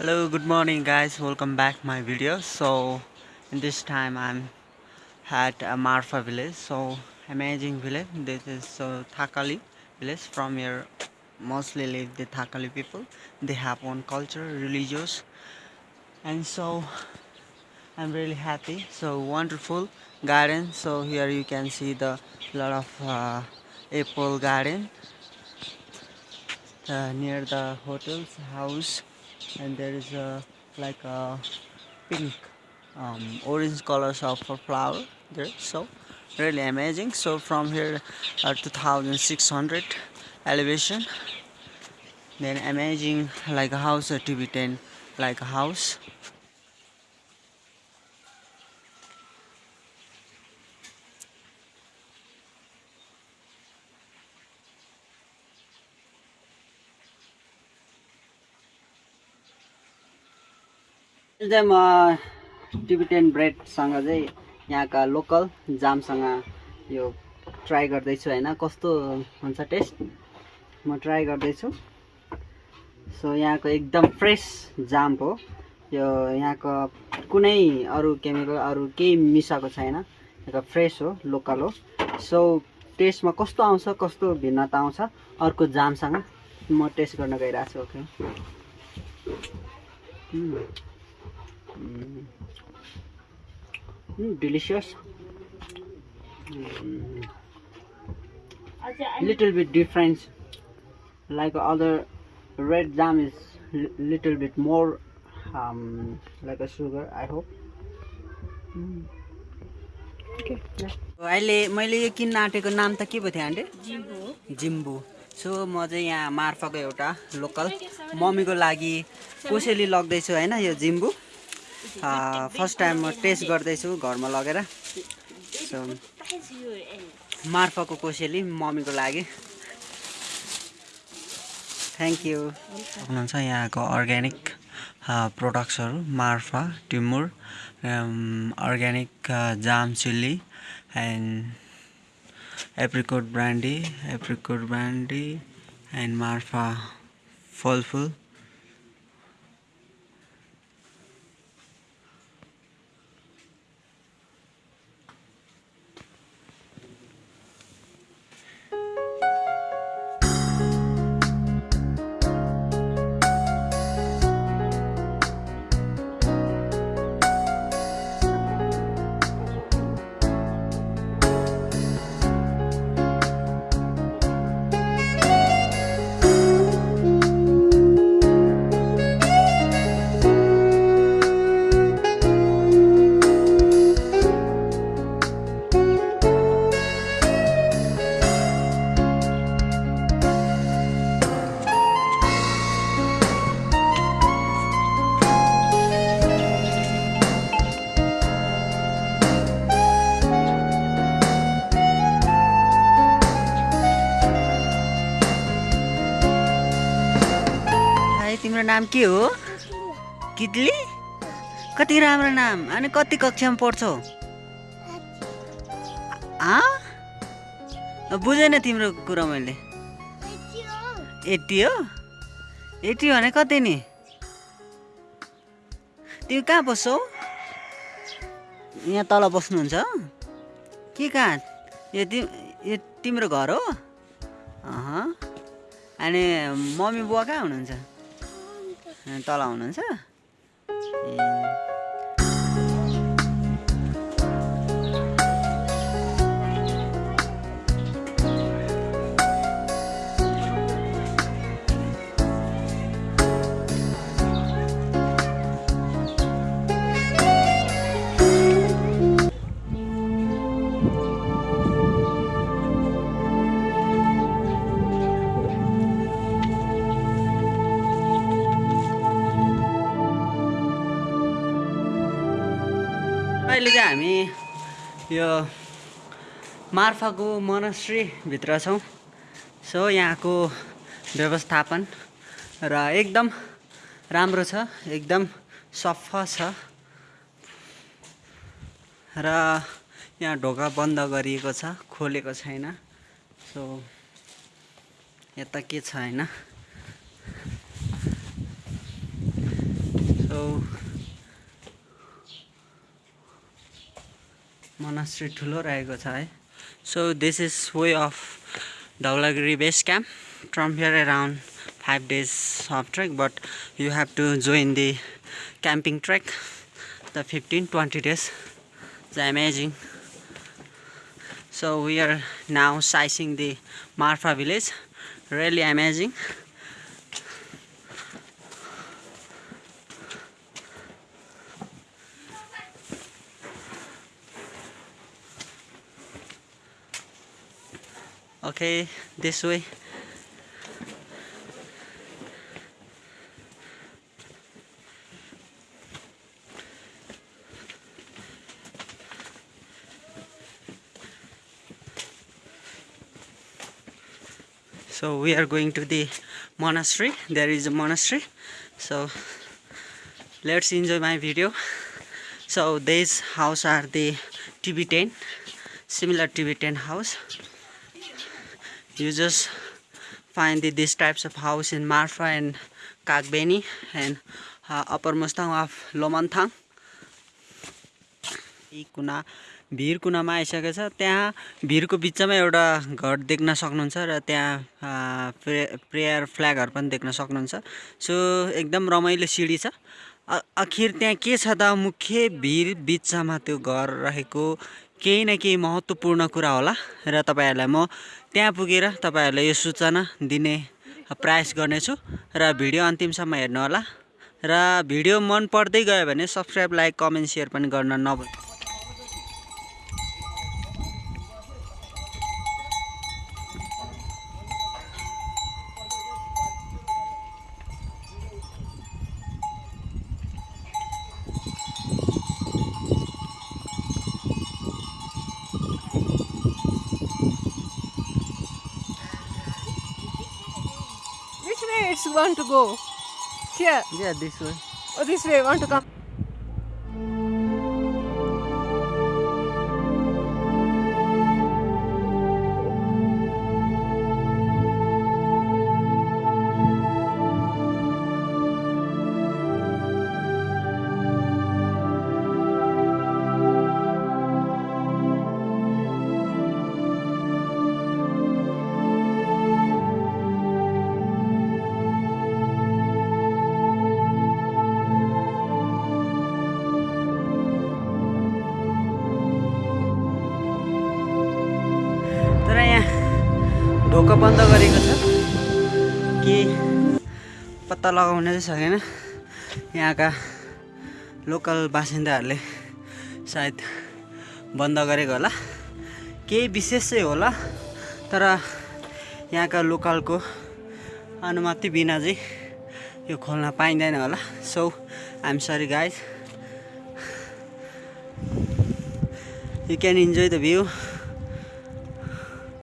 hello good morning guys. Welcome back my video. So in this time i'm at uh, marfa village. So amazing village. This is so thakali village. From here mostly live the thakali people. They have one culture religious. And so i'm really happy. So wonderful garden. So here you can see the lot of uh, apple garden uh, near the hotel's house and there is a like a pink um, orange colors of a flower there. So really amazing. So from here uh, 2600 elevation. Then amazing like a house a tv 10 like a house चाहिँ म Tibetan ब्रेडसँग चाहिँ यहाँका local जामसँग यो try गर्दैछु होइन। कस्तो हुन्छ test? म ट्राई गर्दैछु। सो यहाँको एकदम फ्रेस जाम हो। यो यहाँको कुनै अरू केमिकल अरू केही मिसाएको छैन। यहाँको फ्रेस हो लोकल हो। सो टेस्टमा कस्तो आउँछ कस्तो भिन्नता आउँछ अर्को जामसँग म टेस्ट गर्न गइरहेको छु okay Mm. Mm, delicious little bit difference like other red jam is little bit more like a sugar I hope अहिले मैले यो किन्न आँटेको नाम त के पो थियो अन्डे जिम्बु। सो म चाहिँ यहाँ मार्फको एउटा लोकल मम्मीको लागि कोसेली लग्दैछु होइन यो जिम्बू? फर्स्ट टाइम म टेस्ट गर्दैछु घरमा लगेर। सो मार्फाको कोसेली मम्मीको लागि। थ्याङ्क यू हुनुहुन्छ यहाँको अर्ग्यानिक प्रोडक्ट्सहरू Marpha टिमुर organic jam chilli and apricot brandy apricot brandy and Marpha फलफुल। तिम्रो नाम के हो? किटली कति राम्रो नाम? अनि कति कक्षामा पढ्छौ? बुझेन तिम्रो कुरा मैले। एट्टी हो? एट्टी भने कति नि? तिमी कहाँ बस्छौ? यहाँ तल बस्नुहुन्छ? के कहाँ? यो तिम यो तिम्रो घर हो? अनि मम्मी बुवा कहाँ हुनुहुन्छ? तल हुनुहुन्छ चाहिँ हामी यो मार्फाको मोनस्ट्रीभित्र छौँ। सो यहाँको व्यवस्थापन र एकदम राम्रो छ एकदम सफा छ। र यहाँ ढोका बन्द गरिएको छ खोलेको छैन। सो यता के छ होइन मोनास्ट्री ठुलो रहेको छ है so this is way of Dhaulagiri base camp from here around five days of trek but you have to join the camping trek the fifteen twenty days is amazing So we are now sizing the Marfa village. Really amazing. Okay, this way. so we are going to the monastery. There is a monastery. So let's enjoy my video. So these house are the tibetan similar tibetan house you just find the, these types of house in marfa and kagbeni and uh, upper mustang of lomanthang यी कुना भिर कुनामा आइसकेको छ। त्यहाँ भिरको बिचमा एउटा घर देख्न सक्नुहुन्छ र त्यहाँ अ, प्रे प्रेयर फ्ल्यागहरू पनि देख्न सक्नुहुन्छ। सो एकदम रमाइलो सिँढी छ। आखिर त्यहाँ के छ त? मुख्य भिर बिचमा त्यो घर रहेको केही न केही महत्त्वपूर्ण कुरा होला र तपाईँहरूलाई म त्यहाँ पुगेर तपाईँहरूलाई यो सूचना दिने प्रयास गर्नेछु र भिडियो अन्तिमसम्म हेर्नुहोला र भिडियो मन पर्दै गयो भने सब्सक्राइब लाइक कमेन्ट सेयर पनि गर्न नभुल्नु Which one to go? Here. Yeah, this way. Oh, this way. Want to come? ढोका बन्द गरेको छ। के पत्ता लगाउन चाहिँ सकेन यहाँका लोकल बासिन्दाहरूले सायद बन्द गरेको होला। केही विशेष चाहिँ होला तर यहाँका लोकलको अनुमति बिना चाहिँ यो खोल्न पाइँदैन होला। So I'm sorry guys you can enjoy the view.